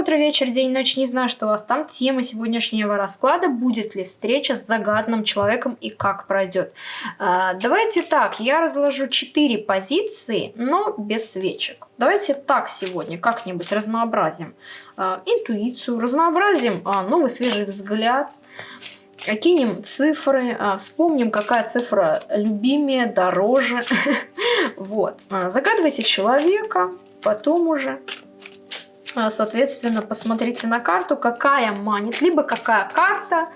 утро, вечер, день, ночь. Не знаю, что у вас там. Тема сегодняшнего расклада. Будет ли встреча с загадным человеком и как пройдет. А, давайте так. Я разложу 4 позиции, но без свечек. Давайте так сегодня как-нибудь разнообразим а, интуицию, разнообразим а, новый свежий взгляд. Кинем цифры, а, вспомним, какая цифра любимее, дороже. Вот. А, загадывайте человека, потом уже соответственно, посмотрите на карту, какая манит, либо какая карта,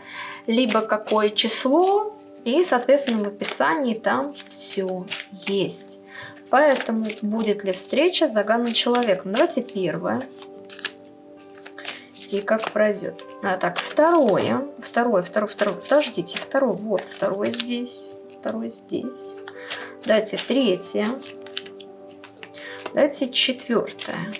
либо какое число, и, соответственно, в описании там все есть. Поэтому будет ли встреча с загаданным человеком? Давайте первое. И как пройдет. А, так, второе. Второе, второе, второе. Подождите, второе. Вот, второе здесь. Второе здесь. Давайте третье. Давайте четвертое.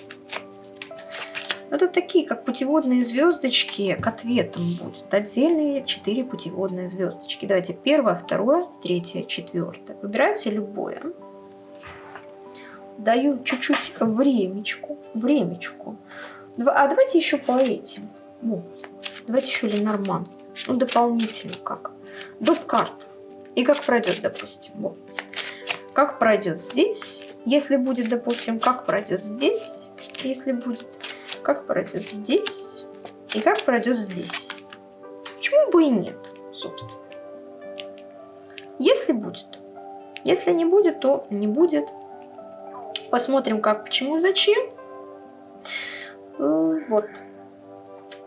Это такие, как путеводные звездочки к ответам будут. Отдельные четыре путеводные звездочки. Давайте первое, второе, третье, четвертое. Выбирайте любое. Даю чуть-чуть времечку. Времечку. А давайте еще по этим. Ну, давайте еще Ленорман. Ну, дополнительно как. Доп карт. И как пройдет, допустим. Вот. Как пройдет здесь, если будет, допустим, как пройдет здесь, если будет как пройдет здесь и как пройдет здесь. Почему бы и нет, собственно. Если будет. Если не будет, то не будет. Посмотрим, как, почему, зачем. Э, вот.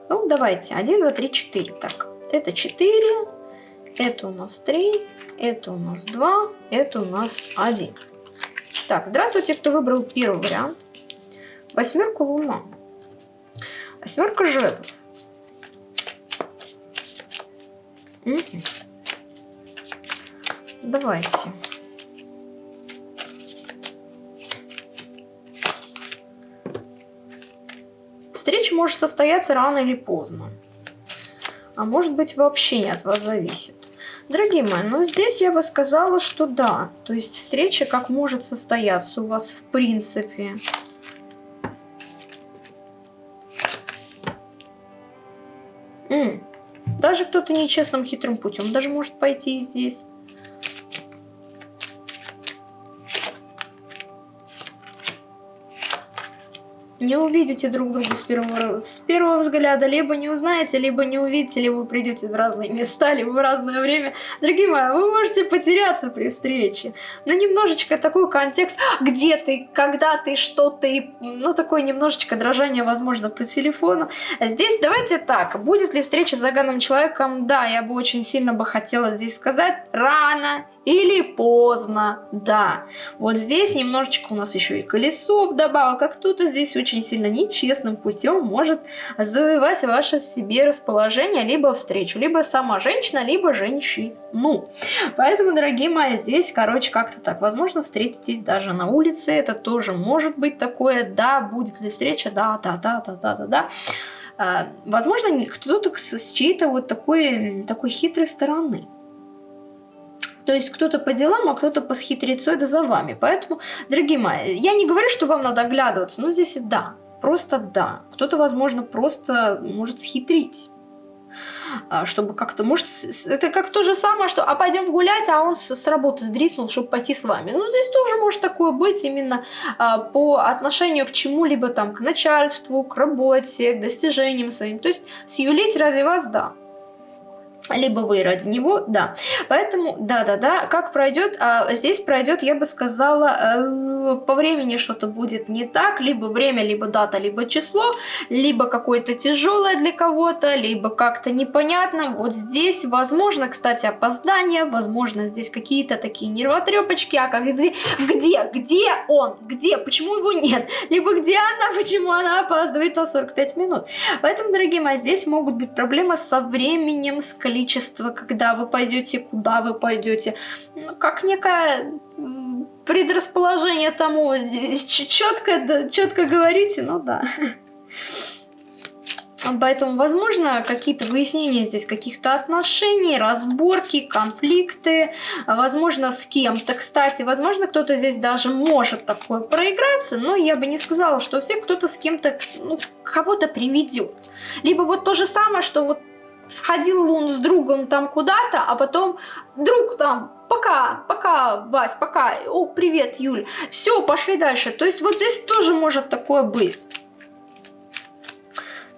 Ну, давайте. 1, 2, 3, 4. Так, это 4. Это у нас 3. Это у нас 2. Это у нас 1. Так, здравствуйте, кто выбрал первый вариант. Восьмерку луна. Восьмерка жезлов. Угу. Давайте. Встреча может состояться рано или поздно. А может быть вообще не от вас зависит. Дорогие мои, ну здесь я бы сказала, что да. То есть встреча как может состояться у вас в принципе. Даже кто-то нечестным хитрым путем даже может пойти здесь. Не увидите друг друга с первого, с первого взгляда, либо не узнаете, либо не увидите, либо придете в разные места, либо в разное время. Дорогие мои, вы можете потеряться при встрече. Но немножечко такой контекст, где ты, когда ты, что ты, ну такое немножечко дрожание, возможно, по телефону. Здесь давайте так, будет ли встреча с загаданным человеком? Да, я бы очень сильно бы хотела здесь сказать, рано или поздно, да. Вот здесь немножечко у нас еще и колесо вдобавок, а кто-то здесь очень сильно нечестным путем может завоевать ваше себе расположение, либо встречу, либо сама женщина, либо женщину. Поэтому, дорогие мои, здесь, короче, как-то так. Возможно, встретитесь даже на улице, это тоже может быть такое, да, будет ли встреча, да, да, да, да, да, да, да. А, возможно, кто-то с чьей-то вот такой, такой хитрой стороны. То есть кто-то по делам, а кто-то по схитрецой да за вами. Поэтому, дорогие мои, я не говорю, что вам надо оглядываться, но здесь и да. Просто да. Кто-то, возможно, просто может схитрить а, чтобы как-то, может, это как то же самое, что, а пойдем гулять, а он с, с работы сдриснул, чтобы пойти с вами. Ну, здесь тоже может такое быть именно а, по отношению к чему-либо там, к начальству, к работе, к достижениям своим. То есть сюлить ради вас, да либо вы ради него, да. Поэтому, да-да-да, как пройдет, а здесь пройдет, я бы сказала, э, по времени что-то будет не так, либо время, либо дата, либо число, либо какое-то тяжелое для кого-то, либо как-то непонятно. Вот здесь, возможно, кстати, опоздание, возможно, здесь какие-то такие нервотрепочки, а как где, где, где он, где, почему его нет, либо где она, почему она опаздывает на 45 минут. Поэтому, дорогие мои, здесь могут быть проблемы со временем, с количеством количество, когда вы пойдете, куда вы пойдете. Ну, как некое предрасположение тому, четко, четко говорите, ну да. Поэтому, возможно, какие-то выяснения здесь каких-то отношений, разборки, конфликты, возможно, с кем-то, кстати, возможно, кто-то здесь даже может такое проиграться, но я бы не сказала, что все кто-то с кем-то, ну, кого-то приведет. Либо вот то же самое, что вот сходил он с другом там куда-то, а потом друг там, пока, пока, Вась, пока, о, привет, Юль, все, пошли дальше. То есть вот здесь тоже может такое быть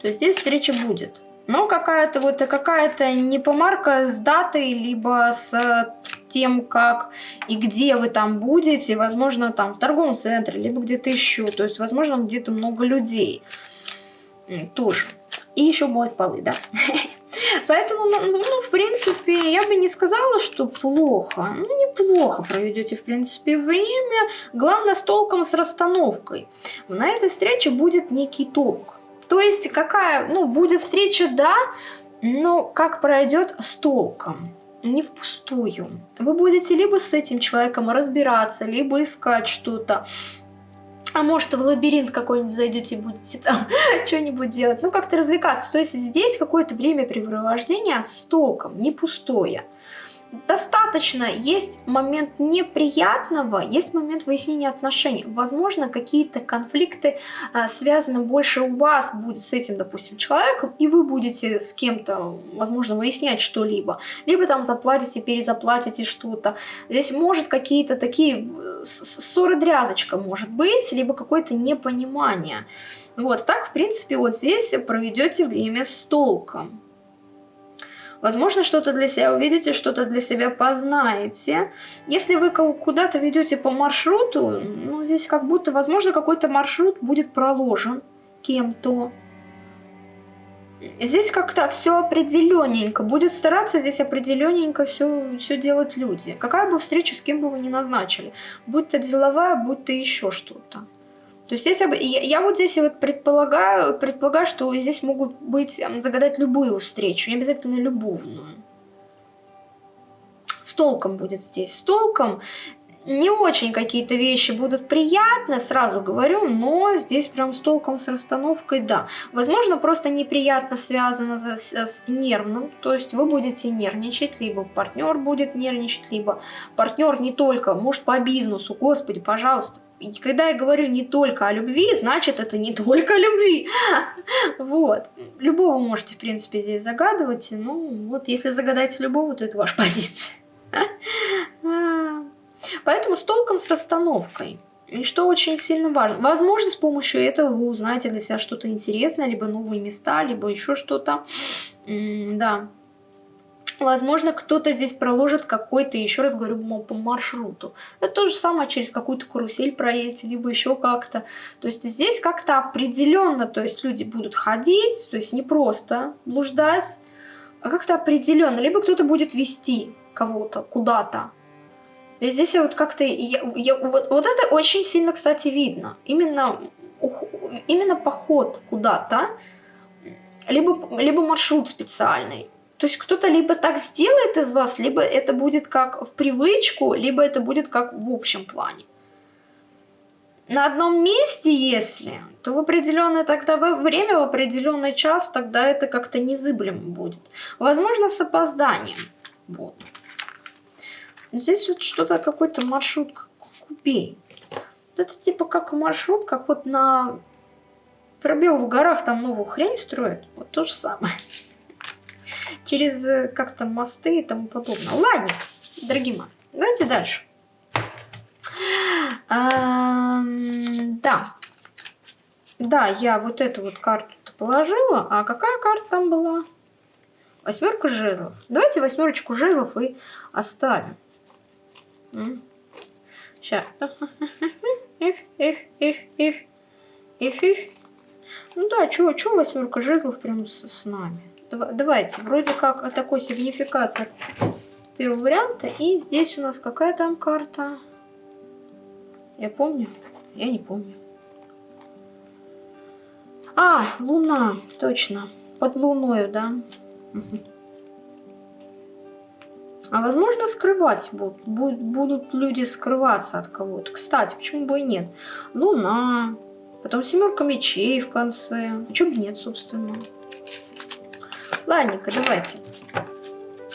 то здесь встреча будет. Но какая-то вот какая-то не помарка с датой, либо с тем, как и где вы там будете, возможно, там в торговом центре, либо где-то еще. То есть, возможно, где-то много людей тоже. И еще моют полы, да. Поэтому, ну, ну, в принципе, я бы не сказала, что плохо. Ну, неплохо проведете, в принципе, время. Главное, с толком, с расстановкой. На этой встрече будет некий толк. То есть какая, ну, будет встреча, да, но как пройдет с толком, не впустую. Вы будете либо с этим человеком разбираться, либо искать что-то. А может в лабиринт какой-нибудь зайдете и будете там что-нибудь делать. Ну, как-то развлекаться. То есть здесь какое-то времяпрепровождение с толком, не пустое достаточно. Есть момент неприятного, есть момент выяснения отношений. Возможно, какие-то конфликты а, связаны больше у вас будет с этим, допустим, человеком, и вы будете с кем-то, возможно, выяснять что-либо. Либо там заплатите, перезаплатите что-то. Здесь может какие-то такие э, ссоры-дрязочка может быть, либо какое-то непонимание. Вот, так, в принципе, вот здесь проведете время с толком. Возможно, что-то для себя увидите, что-то для себя познаете. Если вы куда-то ведете по маршруту, ну, здесь как будто, возможно, какой-то маршрут будет проложен кем-то. Здесь как-то все определенненько. Будет стараться здесь определенненько все, делать люди. Какая бы встреча с кем бы вы ни назначили. Будь то деловая, будь то еще что-то. То есть если, я, я вот здесь вот предполагаю, предполагаю, что здесь могут быть, загадать любую встречу, не обязательно любовную. С толком будет здесь. С толком не очень какие-то вещи будут приятны, сразу говорю, но здесь прям с толком, с расстановкой, да. Возможно, просто неприятно связано с, с нервным, то есть вы будете нервничать, либо партнер будет нервничать, либо партнер не только, может по бизнесу, господи, пожалуйста, и когда я говорю не только о любви, значит это не только о любви. Вот. Любого можете, в принципе, здесь загадывать. Ну, вот если загадаете любого, то это ваша позиция. Поэтому с толком, с расстановкой. И что очень сильно важно. Возможно, с помощью этого вы узнаете для себя что-то интересное, либо новые места, либо еще что-то. Да. Возможно, кто-то здесь проложит какой-то, еще раз говорю, по маршруту. Это то же самое через какую-то карусель проедете, либо еще как-то. То есть здесь как-то определенно, то есть люди будут ходить, то есть не просто блуждать, а как-то определенно. Либо кто-то будет вести кого-то куда-то. И здесь вот как-то... Вот, вот это очень сильно, кстати, видно. Именно, именно поход куда-то, либо, либо маршрут специальный. То есть кто-то либо так сделает из вас, либо это будет как в привычку, либо это будет как в общем плане. На одном месте, если, то в определенное тогда время, в определенный час, тогда это как-то незыблемо будет. Возможно, с опозданием. Вот. Но здесь вот что-то, какой-то маршрут купей. Это типа как маршрут, как вот на пробел в горах там новую хрень строят. Вот то же самое через э, как-то мосты и тому подобное. Ладно, дорогие мои, давайте дальше. Да. Да, я вот эту вот карту положила. А какая карта там была? Восьмерка жезлов. Давайте восьмерочку жезлов и оставим. Сейчас. Ну да, чё, чё восьмерка жезлов прям с нами? Давайте, вроде как такой сигнификатор первого варианта. И здесь у нас какая там карта? Я помню? Я не помню. А, луна, точно. Под луною, да. А возможно скрывать будут, будут люди скрываться от кого-то. Кстати, почему бы и нет? Луна, потом семерка мечей в конце. А бы нет, собственно. Ладненько, давайте.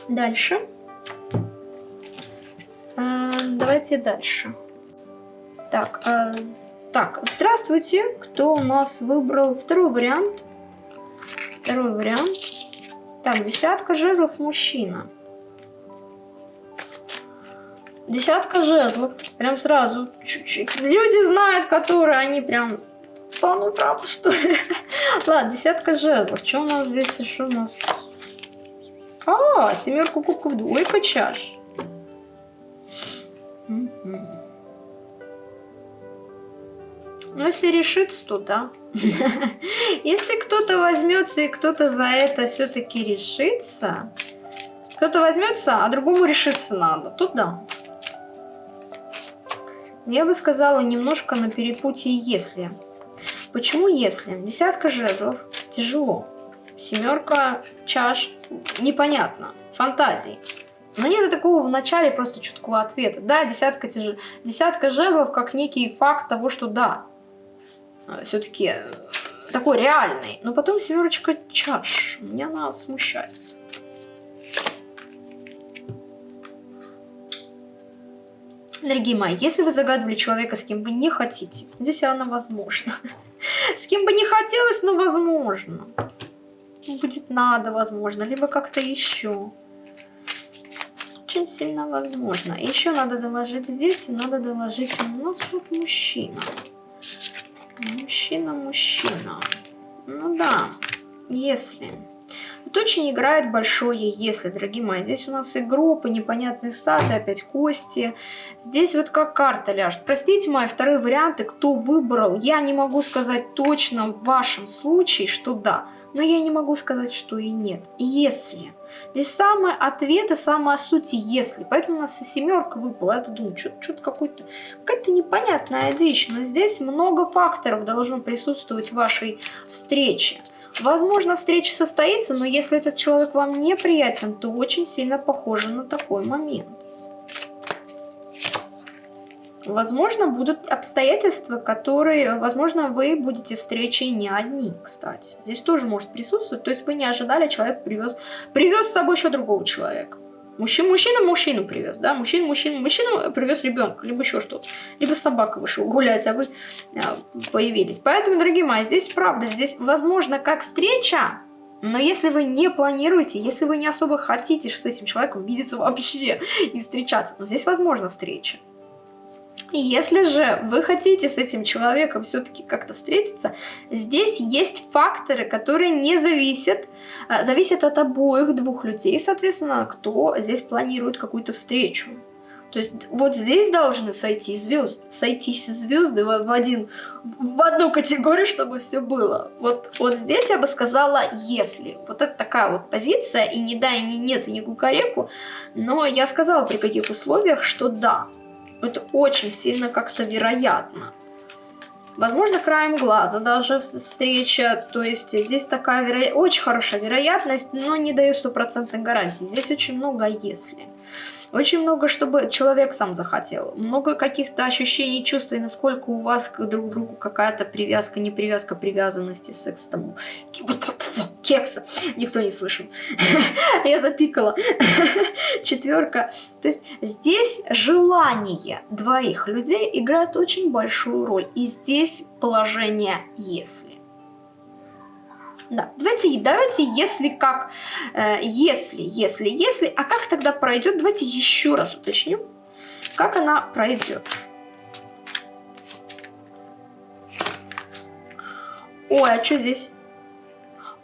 Дальше. А, давайте дальше. Так, а, так, здравствуйте. Кто у нас выбрал второй вариант? Второй вариант. Так, десятка жезлов мужчина. Десятка жезлов. Прям сразу. Чуть-чуть. Люди знают, которые они прям... Ну правда, что ли? Ладно, десятка жезлов. Что у нас здесь еще у нас? А, семерку кубков, двойка чаш. Ну, если решится, то да. Если кто-то возьмется и кто-то за это все-таки решится, кто-то возьмется, а другому решиться надо, то да. Я бы сказала немножко на перепутье «если». Почему «если»? Десятка жезлов тяжело. Семерка чаш непонятно. Фантазии. Но нет такого в начале просто четкого ответа. Да, десятка, тяж... десятка жезлов как некий факт того, что да, э, все-таки э, такой реальный. Но потом семерочка чаш. Меня она смущает. Дорогие мои, если вы загадывали человека, с кем вы не хотите, здесь она возможно. С кем бы не хотелось, но возможно. Будет надо, возможно, либо как-то еще. Очень сильно возможно. Еще надо доложить здесь, и надо доложить у нас вот мужчина. Мужчина, мужчина. Ну да, если... Тут очень играет большое «если», дорогие мои. Здесь у нас и и непонятный сад, опять кости. Здесь вот как карта ляжет. Простите мои вторые варианты, кто выбрал. Я не могу сказать точно в вашем случае, что да. Но я не могу сказать, что и нет. Если. Здесь самый ответ и самая суть «если». Поэтому у нас и семерка выпала. Я думаю, что-то какой-то какая-то непонятная дичь. Но здесь много факторов должно присутствовать в вашей встрече. Возможно, встреча состоится, но если этот человек вам неприятен, то очень сильно похоже на такой момент. Возможно, будут обстоятельства, которые, возможно, вы будете встречи не одни, кстати. Здесь тоже может присутствовать. То есть вы не ожидали, человек привез, привез с собой еще другого человека. Мужчина, мужчина мужчину привез, да, мужчина, мужчина, мужчина привез ребенка, либо еще что-то. Либо собака вышел гулять, а вы а, появились. Поэтому, дорогие мои, здесь правда, здесь возможно как встреча, но если вы не планируете, если вы не особо хотите с этим человеком видеться вообще и встречаться, но здесь возможна встреча. Если же вы хотите с этим человеком все-таки как-то встретиться, здесь есть факторы, которые не зависят, а, зависят от обоих двух людей, соответственно, кто здесь планирует какую-то встречу. То есть вот здесь должны сойти звезды, сойтись звезды в, один, в одну категорию, чтобы все было. Вот, вот здесь я бы сказала «если». Вот это такая вот позиция, и не да, и не нет, и не кукареку, но я сказала при каких условиях, что да, это очень сильно как-то вероятно. Возможно, краем глаза даже встреча. То есть здесь такая веро... очень хорошая вероятность, но не даю стопроцентной гарантии. Здесь очень много «если». Очень много, чтобы человек сам захотел. Много каких-то ощущений, чувств, и насколько у вас друг к другу какая-то привязка, не привязка, привязанности, секс тому. Кекса. Никто не слышал. Я запикала. Четверка. То есть здесь желание двоих людей играет очень большую роль. И здесь положение «если». Да, давайте, давайте, если как, э, если, если, если, а как тогда пройдет, давайте еще раз уточню, как она пройдет. Ой, а что здесь?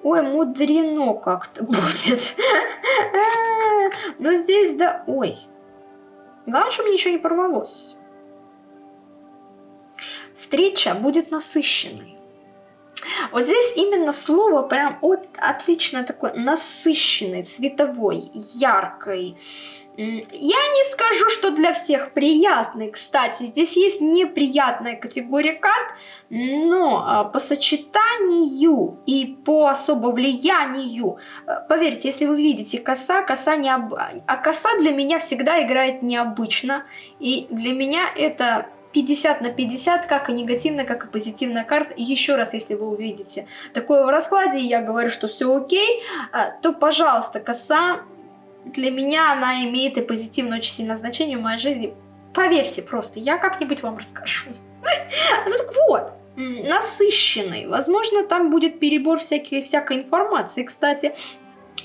Ой, мудрено как-то будет. Но здесь, да, ой. Главное, чтобы ничего не порвалось. Встреча будет насыщенной. Вот здесь именно слово прям от, отлично такой насыщенный, цветовой, яркой. Я не скажу, что для всех приятный, кстати, здесь есть неприятная категория карт, но а, по сочетанию и по особо влиянию, э, поверьте, если вы видите коса, коса необ... а коса для меня всегда играет необычно, и для меня это 50 на 50, как и негативная, как и позитивная карта. Еще раз, если вы увидите такое в раскладе, и я говорю, что все окей, а, то, пожалуйста, коса, для меня она имеет и позитивное очень сильное значение в моей жизни. Поверьте просто, я как-нибудь вам расскажу. Ну так вот, насыщенный. Возможно, там будет перебор всякой, всякой информации. Кстати,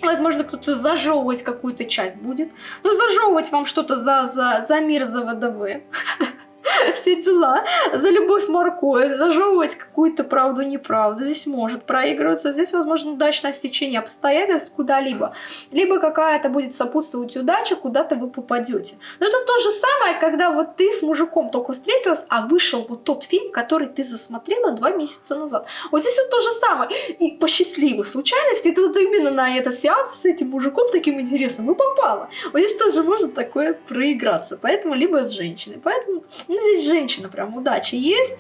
Возможно, кто-то зажевывать какую-то часть будет. Ну, зажевывать вам что-то за, за, за мир, за ВДВ. все дела, за любовь морковь, зажевывать какую-то правду-неправду. Здесь может проигрываться, здесь, возможно, удачное стечение обстоятельств куда-либо. Либо какая-то будет сопутствовать удача, куда-то вы попадете. Но это то же самое, когда вот ты с мужиком только встретилась, а вышел вот тот фильм, который ты засмотрела два месяца назад. Вот здесь вот то же самое. И по счастливой случайности ты вот именно на этот сеанс с этим мужиком таким интересным и попала. Вот здесь тоже может такое проиграться. Поэтому либо с женщиной. Поэтому ну, здесь женщина, прям удача есть,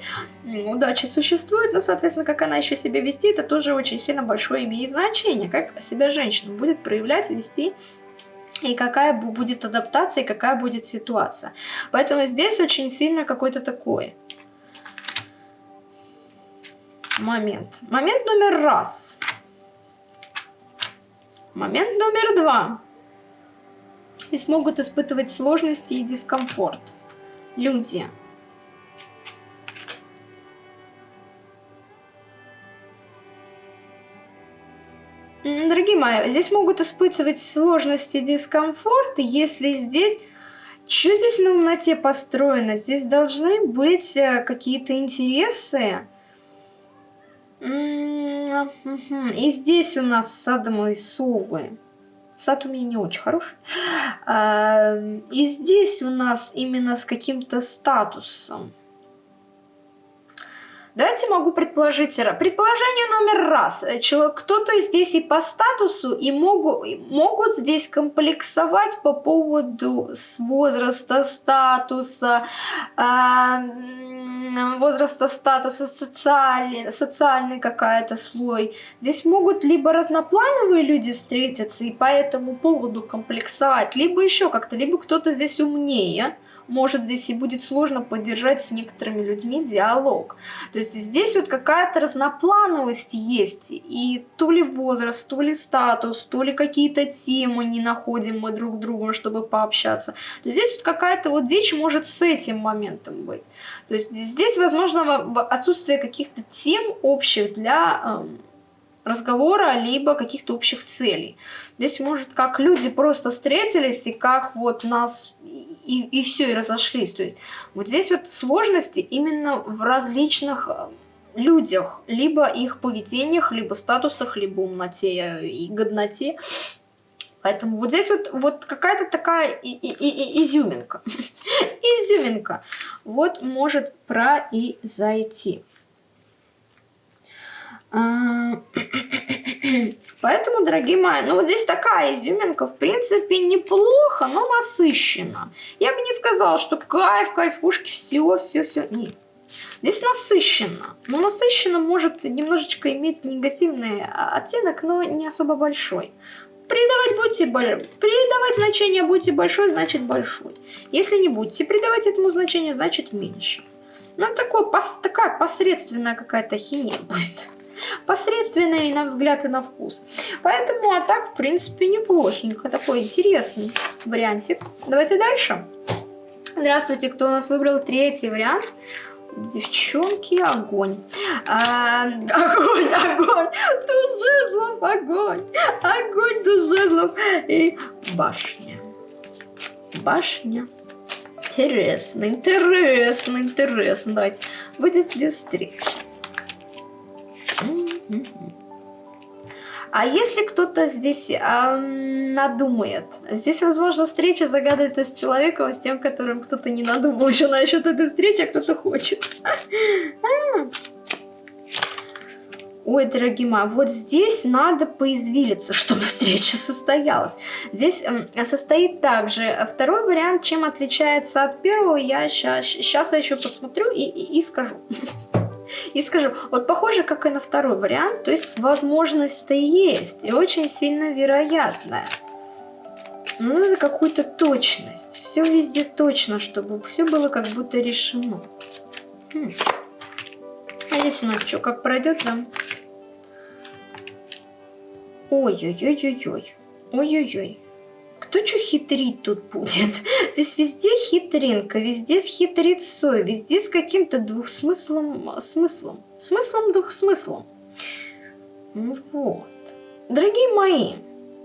удача существует, но, соответственно, как она еще себя вести, это тоже очень сильно большое имеет значение, как себя женщина будет проявлять, вести и какая будет адаптация, и какая будет ситуация. Поэтому здесь очень сильно какой-то такой момент. Момент номер раз. Момент номер два. Здесь могут испытывать сложности и дискомфорт люди. Дорогие мои, здесь могут испытывать сложности, дискомфорт, если здесь... Что здесь на умноте построено? Здесь должны быть э, какие-то интересы. И здесь у нас садомые совы. Сад у меня не очень хороший. И здесь у нас именно с каким-то статусом. Давайте могу предположить. Предположение номер раз. Кто-то здесь и по статусу, и могут, могут здесь комплексовать по поводу с возраста, статуса, э, возраста, статуса, социальный, социальный какая-то слой. Здесь могут либо разноплановые люди встретиться и по этому поводу комплексовать, либо еще как-то, либо кто-то здесь умнее может здесь и будет сложно поддержать с некоторыми людьми диалог. То есть здесь вот какая-то разноплановость есть, и то ли возраст, то ли статус, то ли какие-то темы не находим мы друг другу, чтобы пообщаться. То есть здесь вот какая-то вот дичь может с этим моментом быть. То есть здесь, возможно, отсутствие каких-то тем общих для эм, разговора, либо каких-то общих целей. Здесь может как люди просто встретились и как вот нас и, и все, и разошлись. То есть вот здесь вот сложности именно в различных э, людях, либо их поведениях, либо статусах, либо умноте и годноте. Поэтому вот здесь вот, вот какая-то такая и, и, и, изюминка. изюминка. Вот может произойти. А, Поэтому, дорогие мои, ну вот здесь такая изюминка, в принципе, неплохо, но насыщенно. Я бы не сказала, что кайф, кайфушки, все, все, все. Нет. Здесь насыщенно. Но насыщенно может немножечко иметь негативный оттенок, но не особо большой. Придавать будьте придавать значение будьте большой, значит большой. Если не будете придавать этому значение, значит меньше. Ну, такое, пос, такая посредственная какая-то хинея будет посредственные на взгляд и на вкус. Поэтому, а так, в принципе, неплохенько. Такой интересный вариантик. Давайте дальше. Здравствуйте, кто у нас выбрал третий вариант. Девчонки, огонь. А, огонь, огонь, жезлов, огонь. Огонь, жезлов. И башня. Башня. Интересно, интересно, интересно. Давайте. Будет ли встреча? А если кто-то здесь э, надумает, здесь, возможно, встреча загадывает с человеком, с тем, которым кто-то не надумал еще насчет этой встречи, а кто-то хочет. Ой, дорогие мои, вот здесь надо поизвилиться, чтобы встреча состоялась. Здесь состоит также второй вариант, чем отличается от первого, я сейчас, сейчас я еще посмотрю и, и, и скажу. И скажу, вот похоже, как и на второй вариант, то есть возможность-то есть, и очень сильно вероятная. Ну, надо какую-то точность. Все везде точно, чтобы все было как будто решено. Хм. А здесь у нас что, как пройдет, да? Ой-ой-ой-ой-ой. Ой-ой-ой. Кто что хитрить тут будет? Здесь везде хитринка, везде с хитрецой, везде с каким-то двухсмыслом, смыслом. Смыслом, двухсмыслом. Ну вот. Дорогие мои,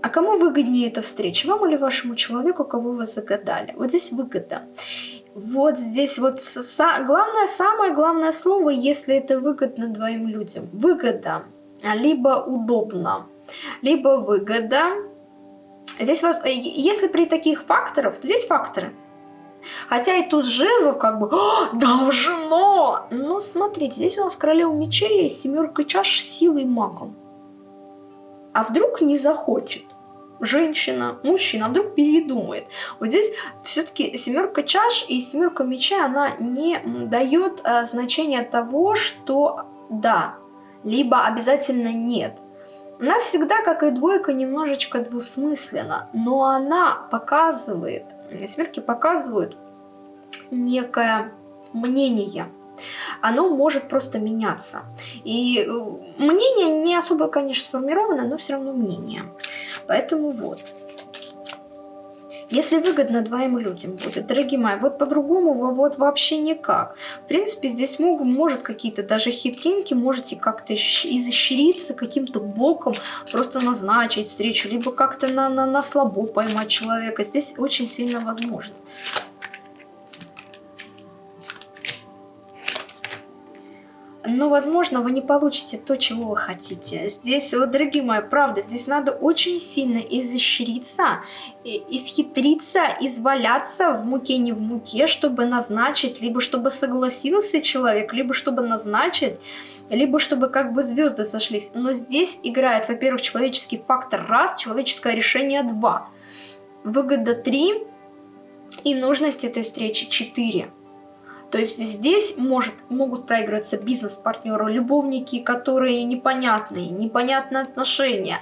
а кому выгоднее эта встреча? Вам или вашему человеку, кого вы загадали? Вот здесь выгода. Вот здесь вот са главное, самое главное слово, если это выгодно двоим людям. Выгода. Либо удобно, либо выгода. Здесь вот, если при таких факторах, то здесь факторы. Хотя и тут жезлов как бы должно. Но смотрите, здесь у нас королева мечей, семерка чаш силой магом. А вдруг не захочет? женщина, мужчина, а вдруг передумает. Вот здесь все-таки семерка чаш и семерка мечей, она не дает э, значения того, что да, либо обязательно нет. Она всегда, как и двойка, немножечко двусмысленна, но она показывает, семерки показывают некое мнение оно может просто меняться. И э, мнение не особо, конечно, сформировано, но все равно мнение. Поэтому вот. Если выгодно двоим людям будет, дорогие мои, вот по-другому вот вообще никак. В принципе, здесь могут, может какие-то даже хитринки, можете как-то изощриться каким-то боком, просто назначить встречу, либо как-то на, на, на слабо поймать человека. Здесь очень сильно возможно. Но, возможно, вы не получите то, чего вы хотите. Здесь, вот, дорогие мои, правда, здесь надо очень сильно изощриться, исхитриться, изваляться в муке, не в муке, чтобы назначить, либо чтобы согласился человек, либо чтобы назначить, либо чтобы как бы звезды сошлись. Но здесь играет, во-первых, человеческий фактор раз, человеческое решение два, выгода три и нужность этой встречи четыре. То есть здесь может, могут проигрываться бизнес-партнеры, любовники, которые непонятные, непонятные отношения,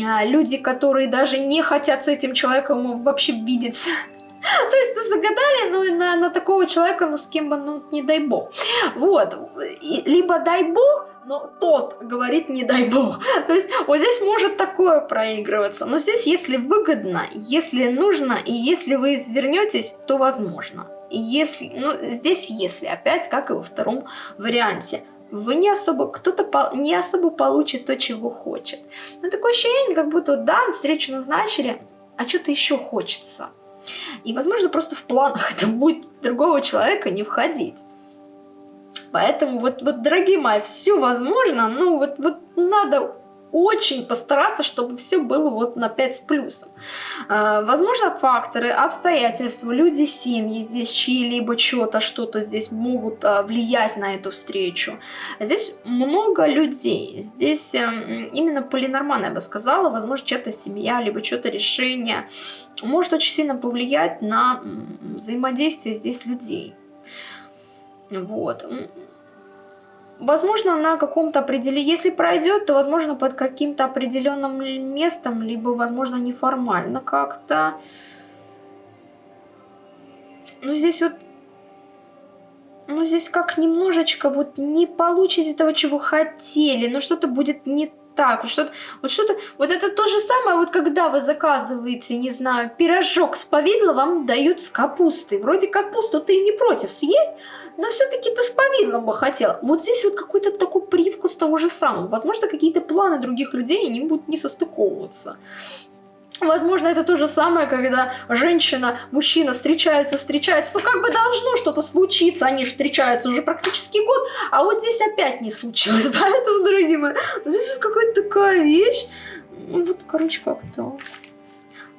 а, люди, которые даже не хотят с этим человеком вообще видеться. То есть, ну, загадали, ну, на, на такого человека, ну, с кем бы, ну, не дай бог. Вот. И, либо дай бог, но тот говорит не дай бог. То есть, вот здесь может такое проигрываться. Но здесь, если выгодно, если нужно, и если вы извернетесь, то возможно если, ну, здесь если, опять, как и во втором варианте, вы не особо, кто-то не особо получит то, чего хочет. Но такое ощущение, как будто, да, встречу назначили, а что-то еще хочется. И, возможно, просто в планах это будет другого человека не входить. Поэтому вот, вот дорогие мои, все возможно, ну вот, вот надо очень постараться, чтобы все было вот на 5 с плюсом. А, возможно, факторы, обстоятельства, люди, семьи здесь, чьи-либо что-то, что-то здесь могут а, влиять на эту встречу. Здесь много людей. Здесь эм, именно полинормально, я бы сказала. Возможно, чья-то семья, либо что-то решение может очень сильно повлиять на взаимодействие здесь людей. Вот. Возможно, на каком-то определенном... Если пройдет, то, возможно, под каким-то определенным местом, либо, возможно, неформально как-то. Ну, здесь вот... Ну, здесь как немножечко вот не получите того, чего хотели, но что-то будет не так, что-то, вот что-то, вот это то же самое, вот когда вы заказываете, не знаю, пирожок с повидлом, вам дают с капустой. Вроде капусту ты не против съесть, но все-таки ты с повидлом бы хотела. Вот здесь вот какой-то такой привкус того же самого. Возможно, какие-то планы других людей, они будут не состыковываться. Возможно, это то же самое, когда женщина, мужчина встречаются, встречаются, ну как бы должно что-то случиться, они же встречаются уже практически год, а вот здесь опять не случилось, поэтому, дорогие мои, здесь вот какая-то такая вещь, ну вот, короче, как-то...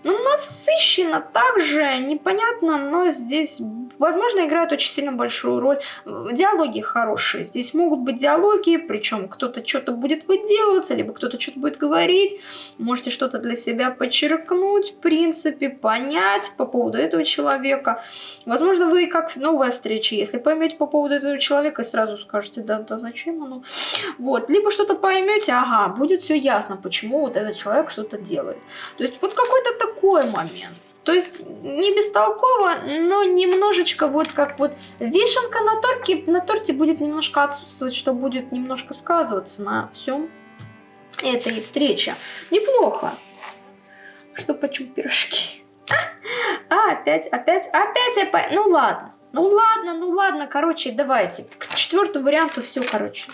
Ну, насыщенно также, непонятно, но здесь, возможно, играет очень сильно большую роль. Диалоги хорошие. Здесь могут быть диалоги, причем кто-то что-то будет выделываться, либо кто-то что-то будет говорить. Можете что-то для себя подчеркнуть, в принципе, понять по поводу этого человека. Возможно, вы как новая встреча, если поймете по поводу этого человека, сразу скажете, да, да зачем оно. Вот. Либо что-то поймете, ага, будет все ясно, почему вот этот человек что-то делает. То есть вот какой-то такой такой момент. То есть не бестолково, но немножечко вот как вот вишенка на торте, на торте будет немножко отсутствовать, что будет немножко сказываться на всем этой встрече. Неплохо. Что почему пирожки? А, опять, опять, опять, опять. Ну ладно. Ну ладно, ну ладно, короче, давайте. К четвертому варианту все, короче,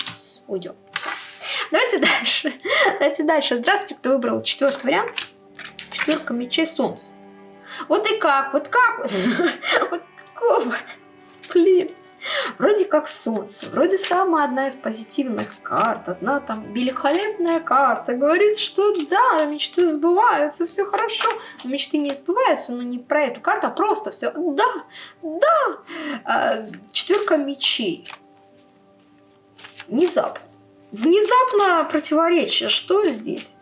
уйдем. Давайте дальше. Давайте дальше. Здравствуйте, кто выбрал четвертый вариант. Четверка мечей солнца. Вот и как, вот как, вот какого, блин. Вроде как солнце, вроде самая одна из позитивных карт, одна там великолепная карта, говорит, что да, мечты сбываются, все хорошо. Но мечты не сбываются, но не про эту карту, а просто все, да, да. А, четверка мечей. Внезапно. Внезапно противоречие. Что здесь?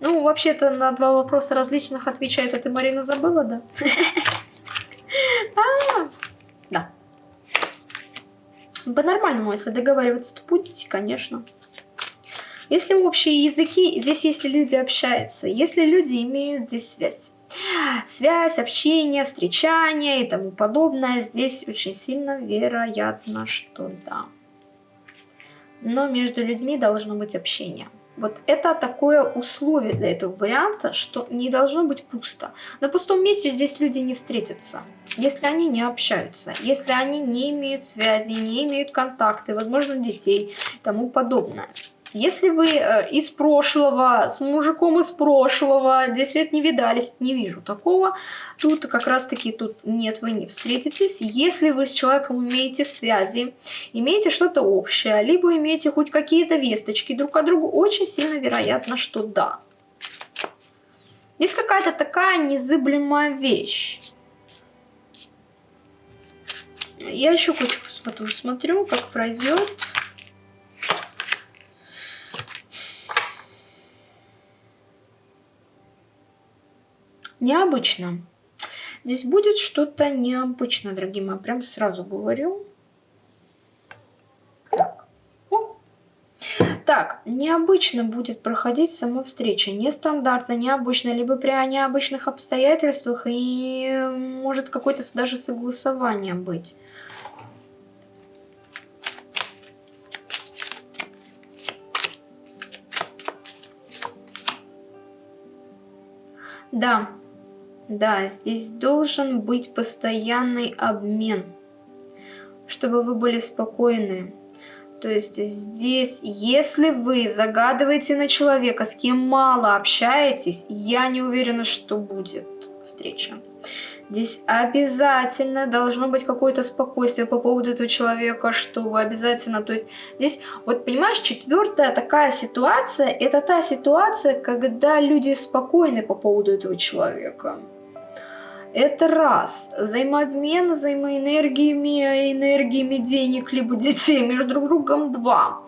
Ну, вообще-то на два вопроса различных отвечает. Это Марина забыла, да? А, да. По-нормальному, если договариваться, то будете, конечно. Если общие языки, здесь если люди общаются, если люди имеют здесь связь. Связь, общение, встречание и тому подобное, здесь очень сильно вероятно, что да. Но между людьми должно быть общение. Вот это такое условие для этого варианта, что не должно быть пусто. На пустом месте здесь люди не встретятся, если они не общаются, если они не имеют связи, не имеют контакты, возможно, детей и тому подобное. Если вы э, из прошлого, с мужиком из прошлого, 10 лет не видались, не вижу такого, тут как раз таки тут нет, вы не встретитесь. Если вы с человеком имеете связи, имеете что-то общее, либо имеете хоть какие-то весточки друг от друга, очень сильно вероятно, что да. Есть какая-то такая незыблемая вещь. Я еще кучу посмотрю, как пройдет. Необычно. Здесь будет что-то необычно, дорогие мои, прям сразу говорю. Так. Необычно будет проходить сама встреча. Нестандартно, необычно, либо при необычных обстоятельствах и может какое-то даже согласование быть. Да, да, здесь должен быть постоянный обмен, чтобы вы были спокойны. То есть здесь, если вы загадываете на человека, с кем мало общаетесь, я не уверена, что будет встреча. Здесь обязательно должно быть какое-то спокойствие по поводу этого человека, что вы обязательно, то есть здесь, вот понимаешь, четвертая такая ситуация, это та ситуация, когда люди спокойны по поводу этого человека. Это раз. Взаимообмен взаимоэнергиями, энергиями денег, либо детей между друг другом два.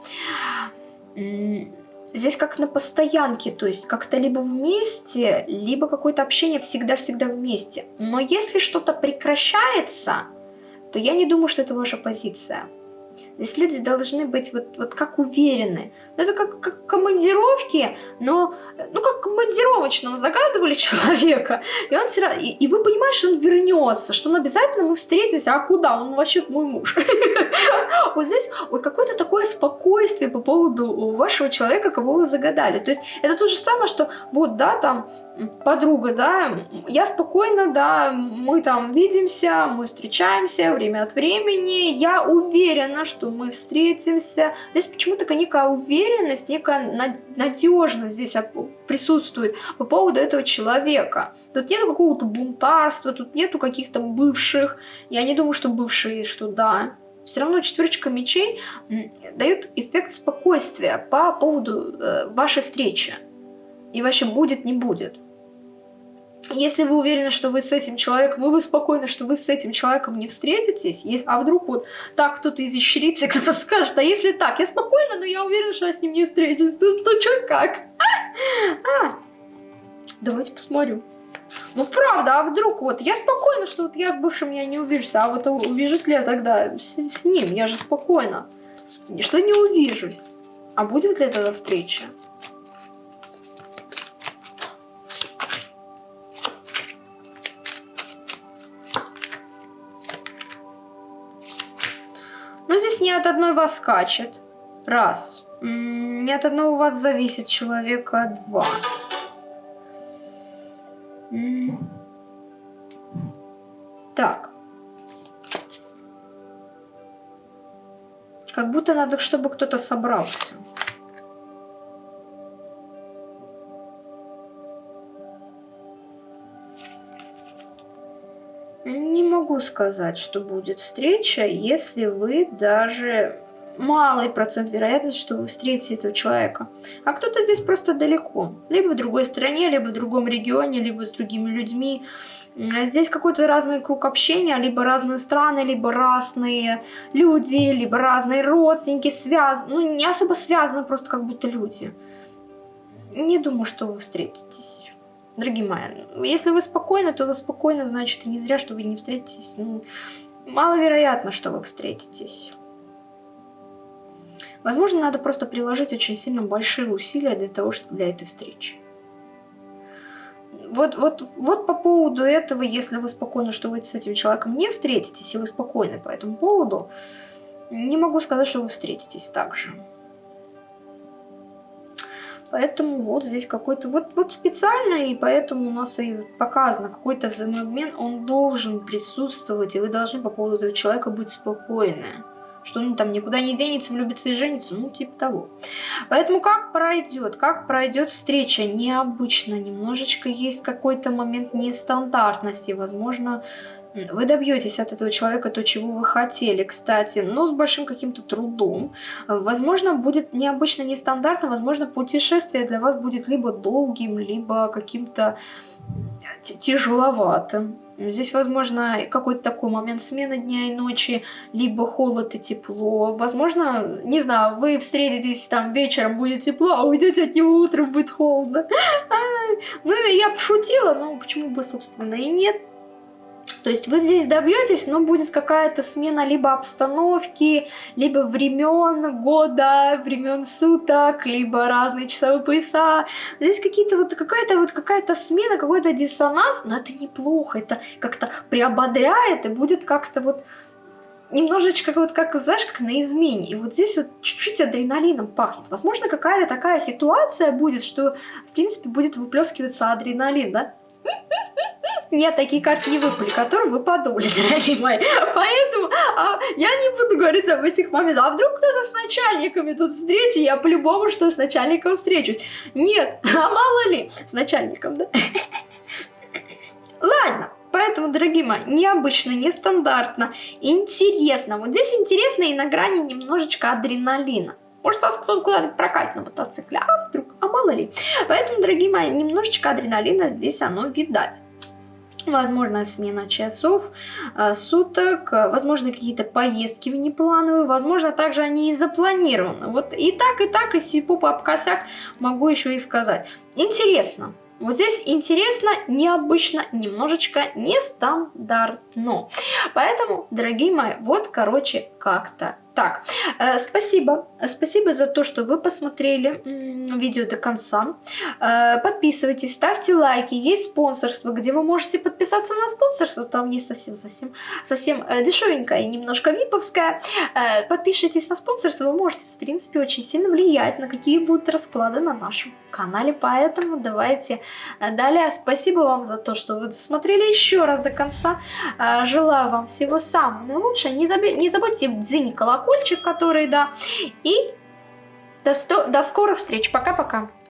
Здесь как на постоянке, то есть как-то либо вместе, либо какое-то общение всегда-всегда вместе. Но если что-то прекращается, то я не думаю, что это ваша позиция. Здесь люди должны быть вот, вот как уверены. Ну, это как, как командировки, но, ну, как командировочного загадывали человека, и он все равно, и, и вы понимаете, что он вернется, что он обязательно мы встретимся, а куда? Он вообще мой муж. Вот здесь вот какое-то такое спокойствие по поводу вашего человека, кого вы загадали. То есть это то же самое, что вот, да, там, подруга, да, я спокойно, да, мы там видимся, мы встречаемся время от времени, я уверена, что мы встретимся. Здесь почему-то некая уверенность, некая надежность здесь присутствует по поводу этого человека. Тут нету какого-то бунтарства, тут нету каких-то бывших. Я не думаю, что бывшие, что да. Все равно четверочка мечей дает эффект спокойствия по поводу э, вашей встречи. И вообще будет, не будет. Если вы уверены, что вы с этим человеком, и вы спокойны, что вы с этим человеком не встретитесь, а вдруг вот так кто-то изощрится, кто-то скажет, а если так, я спокойна, но я уверена, что я с ним не встречусь, то, то что как? А, а. Давайте посмотрю. Ну правда, а вдруг вот я спокойна, что вот я с бывшим я не увижусь, а вот увижусь ли я тогда с, с ним, я же спокойна. Что не увижусь. А будет ли тогда встреча? Не от одной вас скачет. Раз. Не от одного вас зависит человека. Два. Так. Как будто надо, чтобы кто-то собрался. Сказать, что будет встреча, если вы даже малый процент вероятности, что вы встретите этого человека. А кто-то здесь просто далеко. Либо в другой стране, либо в другом регионе, либо с другими людьми. Здесь какой-то разный круг общения, либо разные страны, либо разные люди, либо разные родственники связаны. Ну, не особо связаны, просто как будто люди. Не думаю, что вы встретитесь. Дорогие мои, если вы спокойны, то вы спокойны, значит, и не зря, что вы не встретитесь. Ну, маловероятно, что вы встретитесь. Возможно, надо просто приложить очень сильно большие усилия для того, чтобы для этой встречи. Вот, вот, вот по поводу этого, если вы спокойны, что вы с этим человеком не встретитесь, и вы спокойны по этому поводу, не могу сказать, что вы встретитесь так же. Поэтому вот здесь какой-то, вот, вот специально, и поэтому у нас и показано какой-то взаимообмен, он должен присутствовать, и вы должны по поводу этого человека быть спокойны что он там никуда не денется, влюбится и женится, ну, типа того. Поэтому как пройдет, как пройдет встреча, необычно, немножечко есть какой-то момент нестандартности, возможно, вы добьетесь от этого человека то, чего вы хотели, кстати, но с большим каким-то трудом. Возможно, будет необычно, нестандартно, возможно, путешествие для вас будет либо долгим, либо каким-то тяжеловатым. Здесь, возможно, какой-то такой момент смены дня и ночи, либо холод и тепло. Возможно, не знаю, вы встретитесь там вечером, будет тепло, а уйдете от него утром, будет холодно. Ну, я пошутила, но почему бы, собственно, и нет. То есть вы здесь добьетесь, но будет какая-то смена либо обстановки, либо времен года, времен суток, либо разные часовые пояса. Здесь какие-то вот какая-то вот какая-то смена, какой-то диссонанс, но это неплохо, это как-то приободряет и будет как-то вот немножечко вот как, знаешь, как на измене. И вот здесь вот чуть-чуть адреналином пахнет. Возможно, какая-то такая ситуация будет, что, в принципе, будет выплескиваться адреналин, да? Нет, такие карты не выпали, которые вы подумали, дорогие мои. Поэтому а, я не буду говорить об этих моментах. А вдруг кто-то с начальниками тут встречи, я по-любому что с начальником встречусь. Нет, а мало ли, с начальником, да? Ладно, Поэтому, дорогие мои, необычно, нестандартно, интересно. Вот здесь интересно и на грани немножечко адреналина. Может, вас кто-то куда-то прокатит на мотоцикле, а вдруг, а мало ли. Поэтому, дорогие мои, немножечко адреналина здесь оно видать. Возможно, смена часов, а, суток, возможно, какие-то поездки внеплановые, возможно, также они и запланированы. Вот и так, и так, и сипу об косяк могу еще и сказать. Интересно. Вот здесь интересно, необычно, немножечко нестандартно. Поэтому, дорогие мои, вот, короче, как-то так, э, спасибо. Спасибо за то, что вы посмотрели видео до конца. Э, подписывайтесь, ставьте лайки. Есть спонсорство, где вы можете подписаться на спонсорство. Там есть совсем-совсем совсем э, дешевенькое и немножко виповское. Э, подпишитесь на спонсорство, вы можете, в принципе, очень сильно влиять на какие будут расклады на нашем канале. Поэтому давайте далее. Спасибо вам за то, что вы досмотрели еще раз до конца. Желаю вам всего самого наилучшего. Не, заб... не забудьте дзынь колокольчик, который, да. И до, до скорых встреч. Пока-пока.